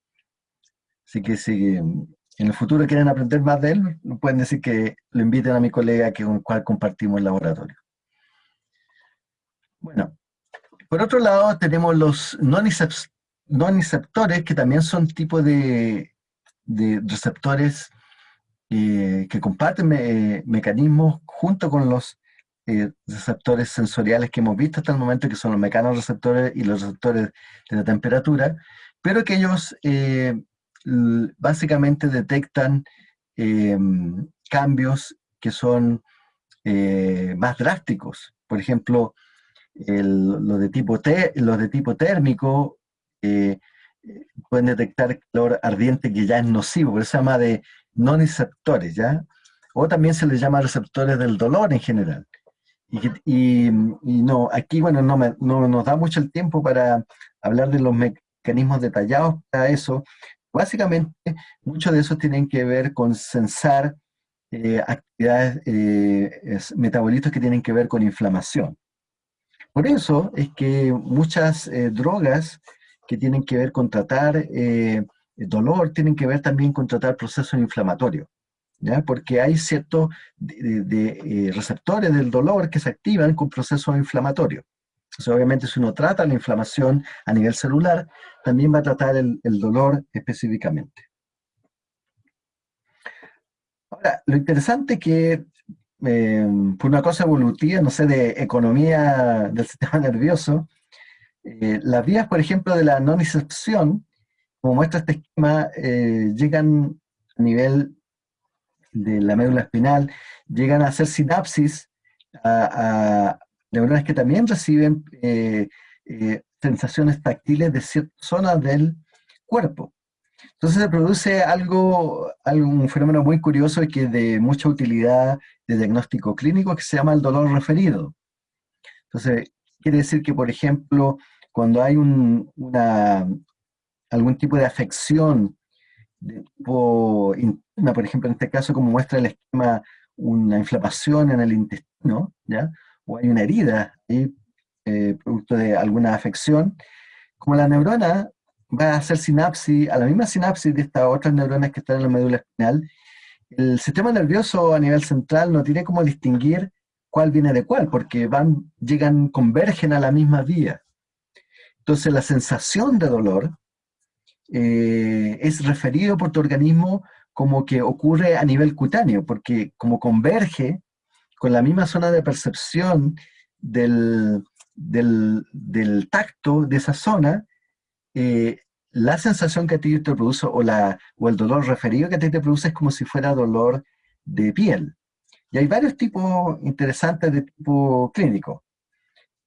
Así que si en el futuro quieren aprender más de él, pueden decir que lo inviten a mi colega con el cual compartimos el laboratorio. Bueno, por otro lado tenemos los non no receptores, que también son tipos de, receptores eh, que comparten mecanismos junto con los eh, receptores sensoriales que hemos visto hasta el momento, que son los mecanorreceptores y los receptores de la temperatura, pero que ellos eh, básicamente detectan cambios que son más drásticos. Por ejemplo, los, de tipo T, los de tipo térmico eh, pueden detectar calor ardiente que ya es nocivo, por eso se llama de no receptores, ¿ya? O también se les llama receptores del dolor en general. Y, no, aquí, bueno, no, no, nos da mucho el tiempo para hablar de los mecanismos detallados para eso. Básicamente, muchos de esos tienen que ver con sensar eh, actividades, eh, metabolitos que tienen que ver con inflamación. Por eso es que muchas drogas que tienen que ver con tratar eh, dolor, tienen que ver también con tratar procesos inflamatorios, ¿ya? porque hay ciertos eh, receptores del dolor que se activan con procesos inflamatorios. Entonces, obviamente, si uno trata la inflamación a nivel celular, también va a tratar el, dolor específicamente. Ahora, lo interesante es que eh, por una cosa evolutiva, no sé, de economía del sistema nervioso, eh, las vías, por ejemplo, de la nonicepción, como muestra este esquema, eh, llegan a nivel de la médula espinal, llegan a hacer sinapsis a, neuronas que también reciben eh, sensaciones táctiles de ciertas zonas del cuerpo. Entonces se produce algo, un fenómeno muy curioso y que de mucha utilidad de diagnóstico clínico que se llama el dolor referido. Entonces, quiere decir que, por ejemplo, cuando hay una, algún tipo de afección de tipo por ejemplo, en este caso, como muestra el esquema, una inflamación en el intestino, ¿ya? O hay una herida ahí, eh, producto de alguna afección, como la neurona va a hacer sinapsis, a la misma sinapsis de estas otras neuronas que están en la médula espinal, el sistema nervioso a nivel central no tiene como distinguir cuál viene de cuál, porque van, llegan, convergen a la misma vía. Entonces la sensación de dolor eh, es referido por tu organismo como que ocurre a nivel cutáneo, porque como converge con la misma zona de percepción del, del, tacto de esa zona, eh, la sensación que a ti te produce o, la, o el dolor referido que a ti te produce es como si fuera dolor de piel. Y hay varios tipos interesantes de tipo clínico.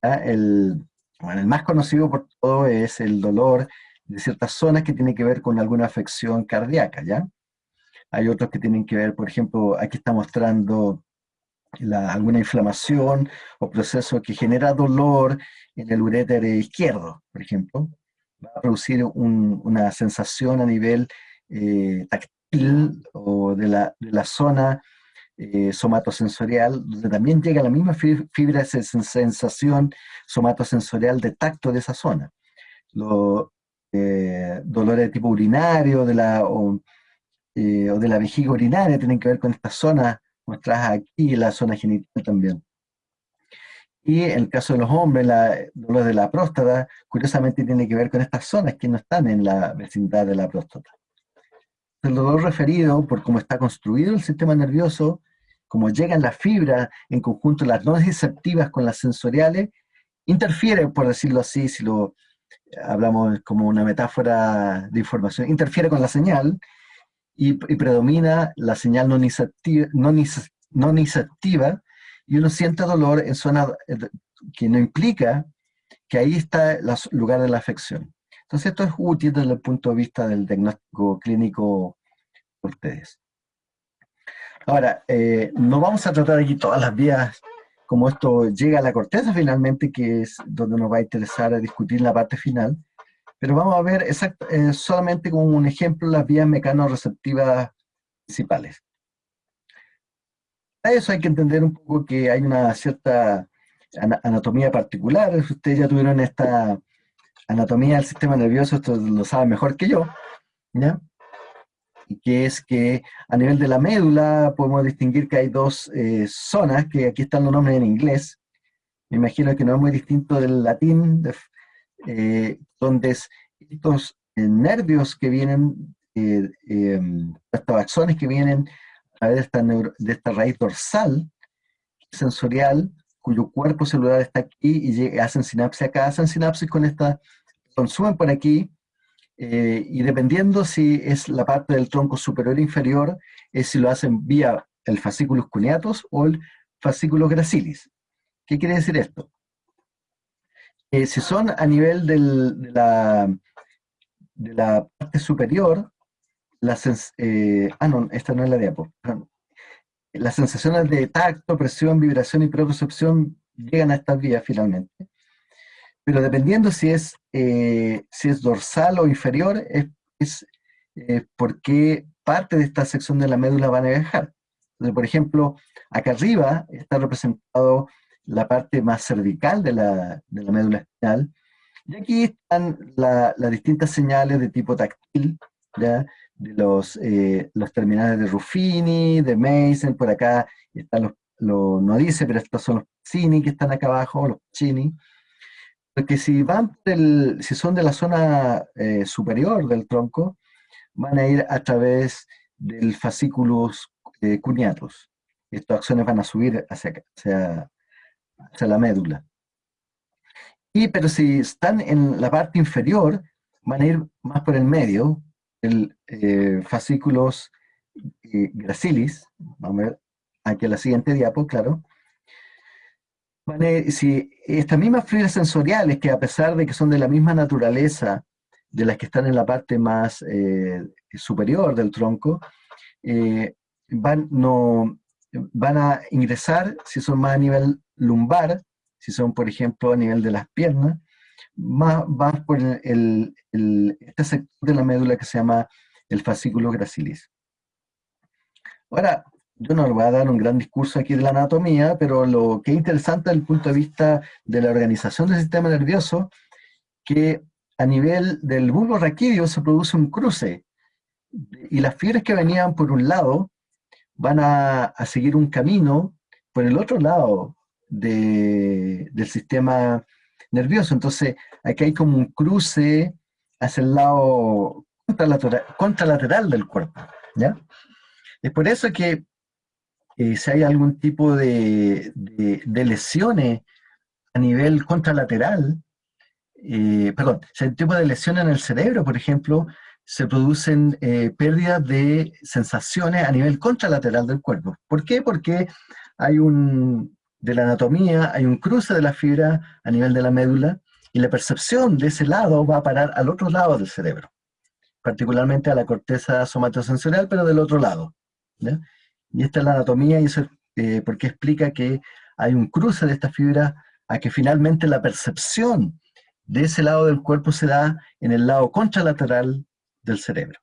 El, el más conocido por todo es el dolor de ciertas zonas que tiene que ver con alguna afección cardíaca, ¿ya? Hay otros que tienen que ver, por ejemplo, aquí está mostrando alguna inflamación o proceso que genera dolor en el uréter izquierdo, por ejemplo. Va a producir una sensación a nivel eh, táctil o de la, de la zona eh, somatosensorial, donde también llega la misma fibra de sensación somatosensorial de tacto de esa zona. Los eh, dolores de tipo urinario de la, eh, o, de la vejiga urinaria tienen que ver con esta zona mostradas aquí, la zona genital también. Y en el caso de los hombres, la dolor de la próstata, curiosamente tiene que ver con estas zonas que no están en la vecindad de la próstata. El dolor referido, por cómo está construido el sistema nervioso, como llegan las fibras en conjunto, las no receptivas con las sensoriales, interfiere, por decirlo así, si lo hablamos como una metáfora de información, interfiere con la señal y, predomina la señal no nociceptiva, y uno siente dolor en zona eh, que no implica que ahí está el lugar de la afección. Entonces esto es útil desde el punto de vista del diagnóstico clínico por ustedes. Ahora, eh, no vamos a tratar aquí todas las vías como esto llega a la corteza finalmente, que es donde nos va a interesar discutir la parte final, pero vamos a ver eh, solamente como un ejemplo las vías mecanoreceptivas principales. Para eso hay que entender un poco que hay una cierta anatomía particular, ustedes ya tuvieron esta anatomía del sistema nervioso, esto lo saben mejor que yo, ¿ya? que es que a nivel de la médula podemos distinguir que hay dos eh, zonas, que aquí están los nombres en inglés, me imagino que no es muy distinto del latín, eh, donde estos eh, nervios que vienen, em, estos axones que vienen a de esta, esta raíz dorsal sensorial, cuyo cuerpo celular está aquí y hacen sinapsis acá, hacen sinapsis con esta, consumen por aquí, eh, y dependiendo si es la parte del tronco superior o inferior, es si lo hacen vía el fascículo cuneatus o el fascículo gracilis. ¿Qué quiere decir esto? Eh, si son a nivel de, la, de la parte superior, las, eh, ah no, esta no es la diapo, las sensaciones de tacto, presión, vibración y propriocepción llegan a estas vías finalmente pero dependiendo si es, eh, si es dorsal o inferior, es, es eh, porque parte de esta sección de la médula van a viajar. Entonces, por ejemplo, acá arriba está representado la parte más cervical de la, de la médula espinal, y aquí están las distintas señales de tipo táctil, ¿ya? de los, eh, los terminales de Ruffini, de Mason, por acá están los, no dice, pero estos son los Cini que están acá abajo, los Chini, porque si van si son de la zona eh, superior del tronco, van a ir a través del fascículos eh, cuneatus. Estas acciones van a subir hacia, hacia, la médula. Y, pero si están en la parte inferior, van a ir más por el medio, el eh, fascículos eh, gracilis, vamos a ver aquí en la siguiente diapo, claro, si estas mismas fibras sensoriales, que a pesar de que son de la misma naturaleza de las que están en la parte más eh, superior del tronco, eh, van, no, van a ingresar, si son más a nivel lumbar, si son, por ejemplo, a nivel de las piernas, más van por el, este sector de la médula que se llama el fascículo gracilis. Ahora, yo no voy a dar un gran discurso aquí de la anatomía, pero lo que es interesante desde el punto de vista de la organización del sistema nervioso, que a nivel del bulbo raquídeo se produce un cruce, y las fibras que venían por un lado van a, seguir un camino por el otro lado del sistema nervioso. Entonces, aquí hay como un cruce hacia el lado contralateral, contralateral del cuerpo. ¿ya? Es por eso que eh, si hay algún tipo de, lesiones a nivel contralateral, eh, perdón, si hay un tipo de lesión en el cerebro, por ejemplo, se producen eh, pérdidas de sensaciones a nivel contralateral del cuerpo. ¿Por qué? Porque hay un, de la anatomía, hay un cruce de la fibra a nivel de la médula y la percepción de ese lado va a parar al otro lado del cerebro, particularmente a la corteza somatosensorial, pero del otro lado. Y esta es la anatomía y eso eh, porque explica que hay un cruce de esta fibra a que finalmente la percepción de ese lado del cuerpo se da en el lado contralateral del cerebro.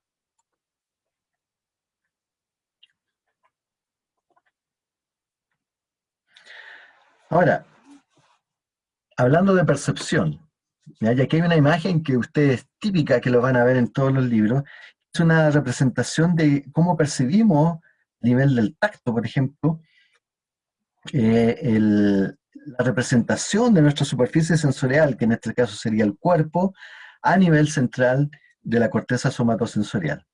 Ahora, hablando de percepción, y aquí hay una imagen que ustedes típica, que lo van a ver en todos los libros, es una representación de cómo percibimos a nivel del tacto, por ejemplo, eh, la representación de nuestra superficie sensorial, que en este caso sería el cuerpo, a nivel central de la corteza somatosensorial.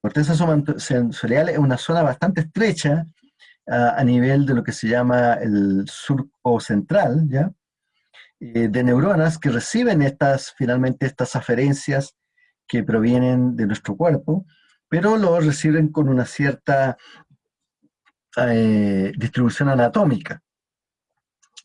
Corteza somatosensorial es una zona bastante estrecha a, nivel de lo que se llama el surco central, ¿ya? Eh, de neuronas que reciben estas, finalmente, estas aferencias que provienen de nuestro cuerpo, pero lo reciben con una cierta eh, distribución anatómica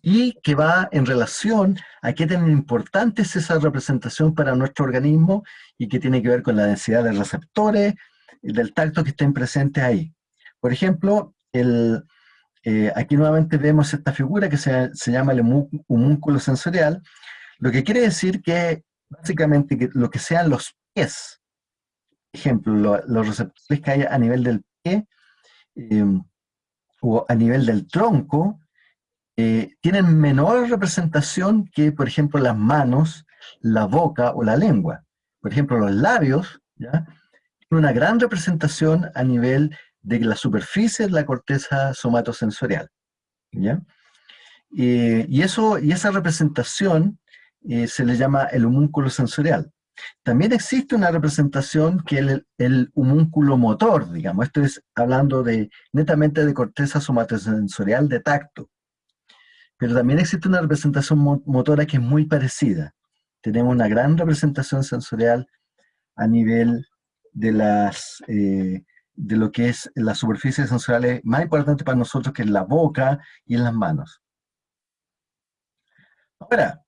y que va en relación a qué tan importante es esa representación para nuestro organismo y que tiene que ver con la densidad de receptores del tacto que estén presentes ahí. Por ejemplo, eh, aquí nuevamente vemos esta figura que se, llama el humúnculo sensorial, lo que quiere decir que básicamente que lo que sean los pies, por ejemplo, los receptores que hay a nivel del pie em, o a nivel del tronco, eh, tienen menor representación que, por ejemplo, las manos, la boca o la lengua. Por ejemplo, los labios, ¿ya? una gran representación a nivel de la superficie de la corteza somatosensorial. ¿ya? y, eso, y esa representación eh, se le llama el homúnculo sensorial. También existe una representación que el, el, homúnculo motor, digamos, esto es hablando de, netamente de corteza somatosensorial de tacto. Pero también existe una representación motora que es muy parecida. Tenemos una gran representación sensorial a nivel de las, eh, de lo que es la superficie sensorial más importante para nosotros, que es la boca y en las manos. Ahora,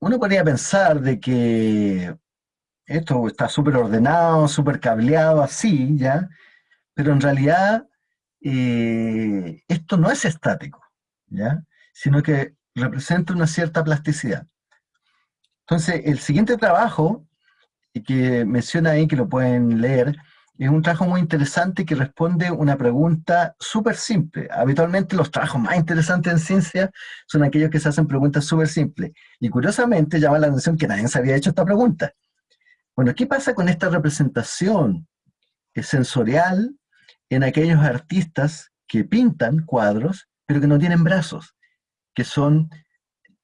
uno podría pensar de que esto está súper ordenado, súper cableado, así, ¿ya? Pero en realidad eh, esto no es estático, ¿ya? Sino que representa una cierta plasticidad. Entonces, el siguiente trabajo, que menciona ahí, que lo pueden leer, es un trabajo muy interesante que responde una pregunta súper simple. Habitualmente los trabajos más interesantes en ciencia son aquellos que se hacen preguntas súper simples. Y curiosamente llama la atención que nadie se había hecho esta pregunta. Bueno, ¿qué pasa con esta representación sensorial en aquellos artistas que pintan cuadros, pero que no tienen brazos? Que son,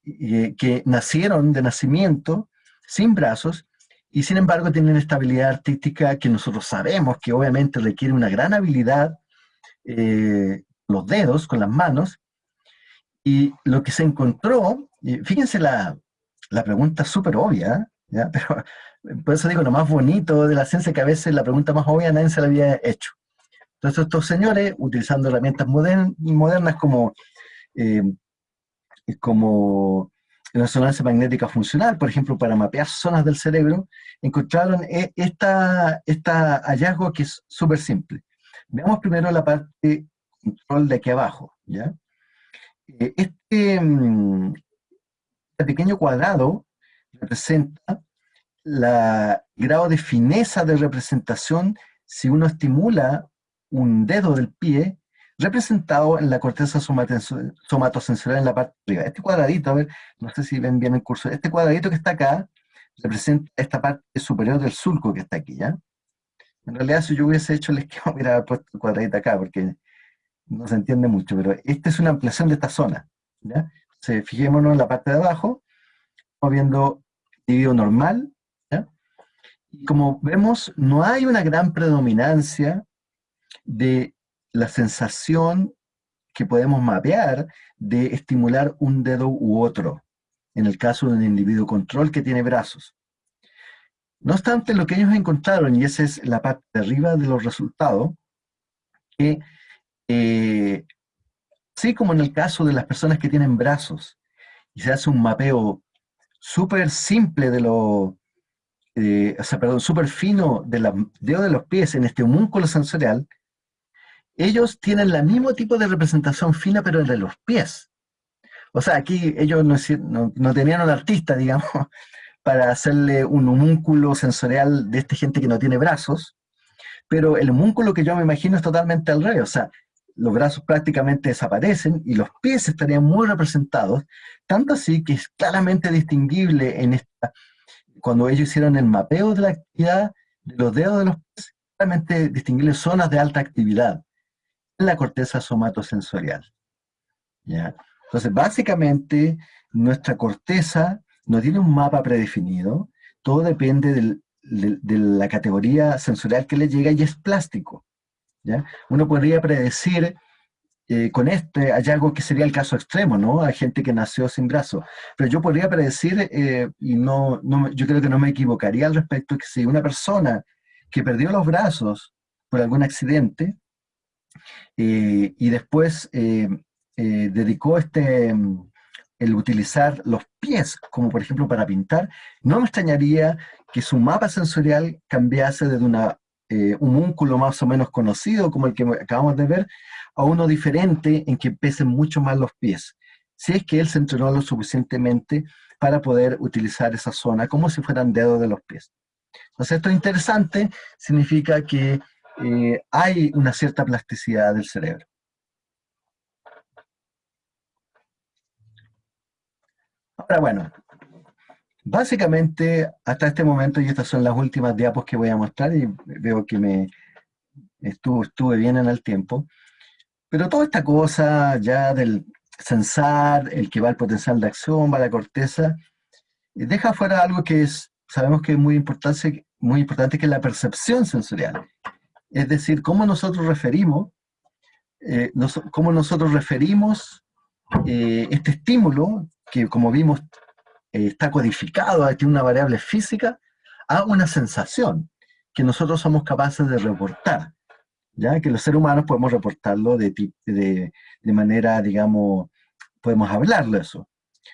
eh, que nacieron de nacimiento sin brazos y sin embargo tienen estabilidad artística que nosotros sabemos que obviamente requiere una gran habilidad, eh, los dedos, con las manos, y lo que se encontró, fíjense la, la pregunta súper obvia, ¿ya? pero por eso digo, lo más bonito de la ciencia que a veces la pregunta más obvia nadie se la había hecho. Entonces estos señores, utilizando herramientas modernas como, eh, como la resonancia magnética funcional, por ejemplo, para mapear zonas del cerebro, encontraron e, esta, esta hallazgo que es súper simple. Veamos primero la parte control de aquí abajo. ¿ya? Eh, este, mm, este pequeño cuadrado representa el grado de fineza de representación si uno estimula un dedo del pie representado en la corteza somatosensorial en la parte de arriba. Este cuadradito, a ver, no sé si ven bien el curso, este cuadradito que está acá representa esta parte superior del surco que está aquí, ¿ya? En realidad, si yo hubiese hecho el esquema, hubiera puesto el cuadradito acá, porque no se entiende mucho, pero esta es una ampliación de esta zona, ¿ya? Entonces, fijémonos en la parte de abajo, estamos viendo dividido normal, ¿ya? Y como vemos, no hay una gran predominancia de la sensación que podemos mapear de estimular un dedo u otro, en el caso de un individuo control que tiene brazos. No obstante, lo que ellos encontraron, y esa es la parte de arriba de los resultados, que eh, así como en el caso de las personas que tienen brazos, y se hace un mapeo súper simple de lo, eh, o sea, perdón, súper fino de los dedos de los pies en este homúnculo sensorial, ellos tienen el mismo tipo de representación fina, pero de los pies. O sea, aquí ellos no, no, tenían un artista, digamos, para hacerle un homúnculo sensorial de esta gente que no tiene brazos, pero el homúnculo que yo me imagino es totalmente al revés, o sea, los brazos prácticamente desaparecen y los pies estarían muy representados, tanto así que es claramente distinguible en esta, cuando ellos hicieron el mapeo de la actividad de los dedos de los pies, claramente distinguible zonas de alta actividad la corteza somatosensorial. ¿ya? Entonces, básicamente, nuestra corteza no tiene un mapa predefinido, todo depende de la categoría sensorial que le llega y es plástico. ¿ya? Uno podría predecir eh, con este hallazgo que sería el caso extremo, ¿no? Hay gente que nació sin brazo. Pero yo podría predecir, eh, y no, no, yo creo que no me equivocaría al respecto, que si una persona que perdió los brazos por algún accidente y después dedicó este, el utilizar los pies, como por ejemplo para pintar, no me extrañaría que su mapa sensorial cambiase desde una, un múnculo más o menos conocido, como el que acabamos de ver, a uno diferente en que pesen mucho más los pies. Si es que él se entrenó lo suficientemente para poder utilizar esa zona como si fueran dedos de los pies. Entonces esto es interesante, significa que eh, hay una cierta plasticidad del cerebro. Ahora bueno, básicamente hasta este momento, y estas son las últimas diapos que voy a mostrar, y veo que me estuve bien en el tiempo, pero toda esta cosa ya del sensar, el que va al potencial de acción, va a la corteza, eh, deja fuera algo que es, sabemos que es muy importante, muy importante que es la percepción sensorial. Es decir, cómo nosotros referimos, eh, cómo nosotros referimos eh, este estímulo, que como vimos está codificado, tiene una variable física, a una sensación que nosotros somos capaces de reportar. ¿ya? que los seres humanos podemos reportarlo de, de, de manera, digamos, podemos hablarlo eso.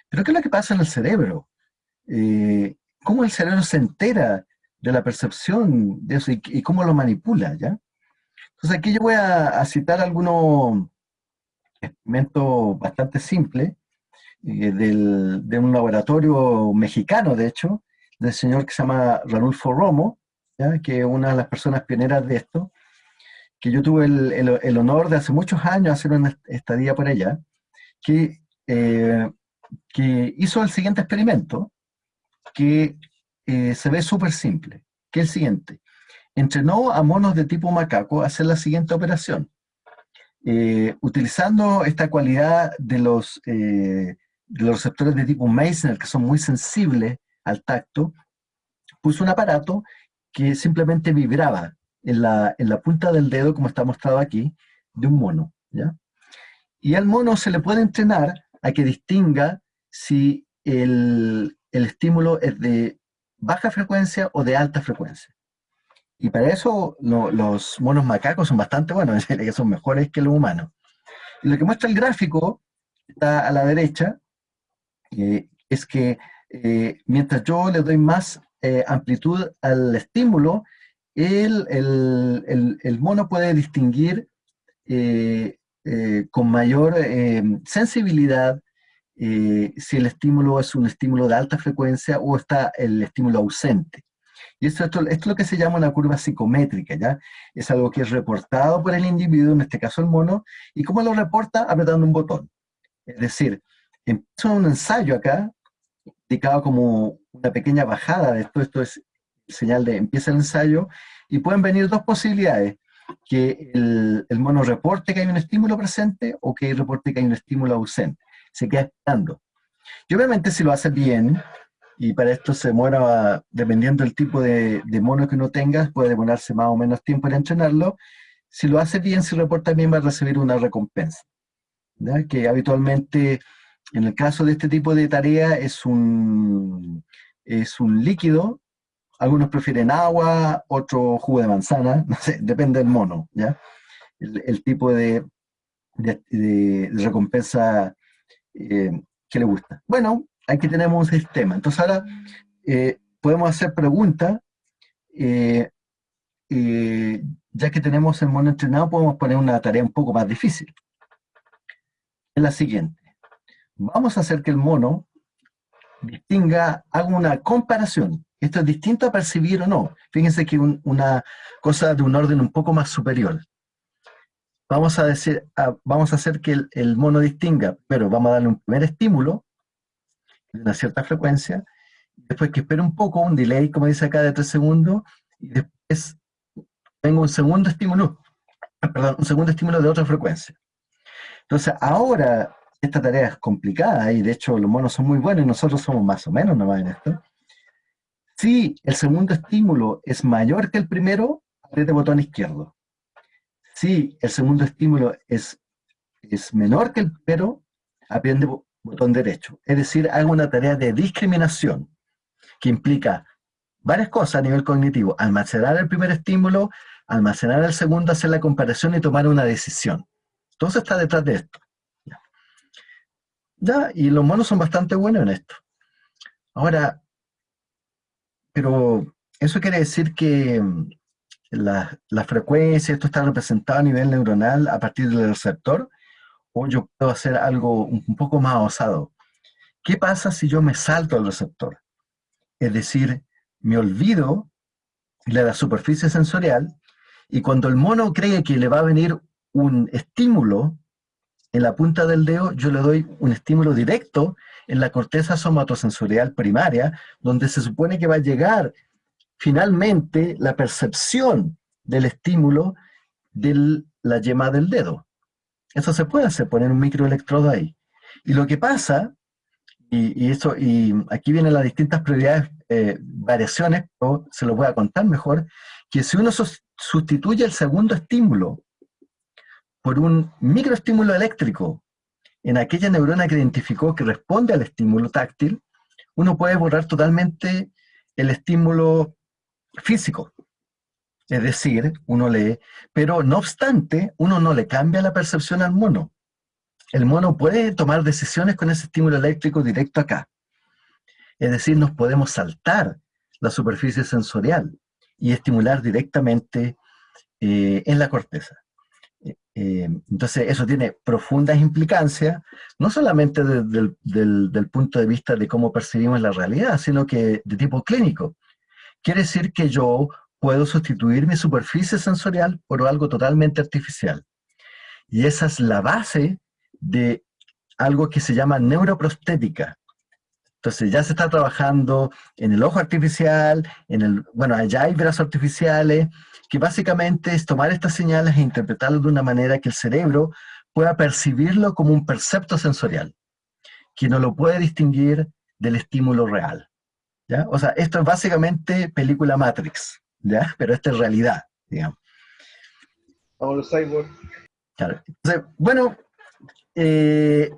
Pero ¿qué es lo que pasa en el cerebro? Eh, ¿Cómo el cerebro se entera de la percepción de eso y, cómo lo manipula? ¿ya? Entonces aquí yo voy a, citar algunos experimentos bastante simples eh, de un laboratorio mexicano, de hecho, del señor que se llama Ranulfo Romo, que es una de las personas pioneras de esto, que yo tuve el, honor de hace muchos años hacer una estadía por allá, que, eh, que hizo el siguiente experimento, que eh, se ve súper simple, que es el siguiente. Entrenó a monos de tipo macaco a hacer la siguiente operación. Eh, utilizando esta cualidad de los, de los receptores de tipo Meissner, que son muy sensibles al tacto, puso un aparato que simplemente vibraba en la, punta del dedo, como está mostrado aquí, de un mono. ¿ya? Y al mono se le puede entrenar a que distinga si el, estímulo es de baja frecuencia o de alta frecuencia. Y para eso los monos macacos son bastante buenos, que son mejores que los humanos. Y lo que muestra el gráfico, está a la derecha, eh, es que eh, mientras yo le doy más eh, amplitud al estímulo, el, mono puede distinguir con mayor eh, si el estímulo es un estímulo de alta frecuencia o está el estímulo ausente. Y esto, esto, es lo que se llama una curva psicométrica, ¿ya? Es algo que es reportado por el individuo, en este caso el mono, y cómo lo reporta apretando un botón. Es decir, empieza un ensayo acá, indicado como una pequeña bajada de esto, esto es señal de empieza el ensayo, y pueden venir dos posibilidades, que el, mono reporte que hay un estímulo presente o que reporte que hay un estímulo ausente. Se queda esperando. Y obviamente si lo hace bien, y para esto se demora, dependiendo del tipo de, mono que uno tenga, puede demorarse más o menos tiempo en entrenarlo, si lo hace bien, si reporta bien, va a recibir una recompensa. Que habitualmente, en el caso de este tipo de tarea, es un, es un líquido. Algunos prefieren agua, otro jugo de manzana, depende del mono, ¿ya? El, tipo de, recompensa eh, que le gusta. Bueno, aquí tenemos un sistema. Entonces ahora eh, podemos hacer preguntas eh, ya que tenemos el mono entrenado, podemos poner una tarea un poco más difícil. Es la siguiente. Vamos a hacer que el mono distinga, haga una comparación. Esto es distinto a percibir o no. Fíjense que una cosa de un orden un poco más superior. Vamos a, decir, vamos a hacer que el, el mono distinga, pero vamos a darle un primer estímulo de una cierta frecuencia, después que espere un poco, un delay, como dice acá, de tres segundos, y después tengo un segundo estímulo, perdón, un segundo estímulo de otra frecuencia. Entonces, ahora esta tarea es complicada y de hecho los monos son muy buenos y nosotros somos más o menos nomás en esto. Si el segundo estímulo es mayor que el primero, apriete botón izquierdo. Si el segundo estímulo es, es menor que el primero, apriete el botón derecho. Es decir, hago una tarea de discriminación que implica varias cosas a nivel cognitivo. Almacenar el primer estímulo, almacenar el segundo, hacer la comparación y tomar una decisión. Eso está detrás de esto. Ya, y los monos son bastante buenos en esto. Ahora, pero eso quiere decir que la, la, frecuencia, esto está representado a nivel neuronal a partir del receptor, o yo puedo hacer algo un poco más osado. ¿Qué pasa si yo me salto al receptor? Es decir, me olvido de la superficie sensorial y cuando el mono cree que le va a venir un estímulo en la punta del dedo, yo le doy un estímulo directo en la corteza somatosensorial primaria, donde se supone que va a llegar finalmente la percepción del estímulo de la yema del dedo. Eso se puede hacer, poner un microelectrodo ahí. Y lo que pasa, y, eso, y aquí vienen las distintas prioridades, eh, variaciones, o se lo voy a contar mejor, que si uno sustituye el segundo estímulo por un microestímulo eléctrico en aquella neurona que identificó que responde al estímulo táctil, uno puede borrar totalmente el estímulo físico. Es decir, uno lee, pero no obstante, uno no le cambia la percepción al mono. El mono puede tomar decisiones con ese estímulo eléctrico directo acá. Es decir, nos podemos saltar la superficie sensorial y estimular directamente eh, en la corteza. Eh, entonces, eso tiene profundas implicancias, no solamente desde el del, punto de vista de cómo percibimos la realidad, sino que de tipo clínico. Quiere decir que yo puedo sustituir mi superficie sensorial por algo totalmente artificial. Y esa es la base de algo que se llama neuroprostética. Entonces ya se está trabajando en el ojo artificial, en el, bueno, allá hay brazos artificiales, que básicamente es tomar estas señales e interpretarlas de una manera que el cerebro pueda percibirlo como un percepto sensorial, que no lo puede distinguir del estímulo real. ¿Ya? O sea, esto es básicamente película Matrix, ¿ya? pero esta es realidad, digamos. Vamos los cyborgs. Claro. Entonces, bueno, eh,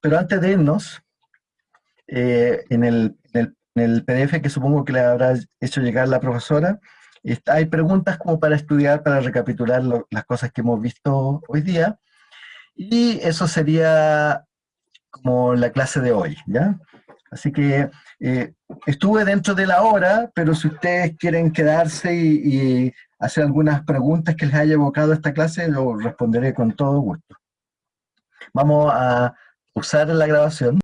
pero antes de irnos, eh, en, el, en, el, PDF que supongo que le habrá hecho llegar la profesora, hay preguntas como para estudiar, para recapitular las cosas que hemos visto hoy día, y eso sería como la clase de hoy, ¿ya? Así que eh, estuve dentro de la hora, pero si ustedes quieren quedarse y, y, hacer algunas preguntas que les haya evocado esta clase, lo responderé con todo gusto. Vamos a usar la grabación.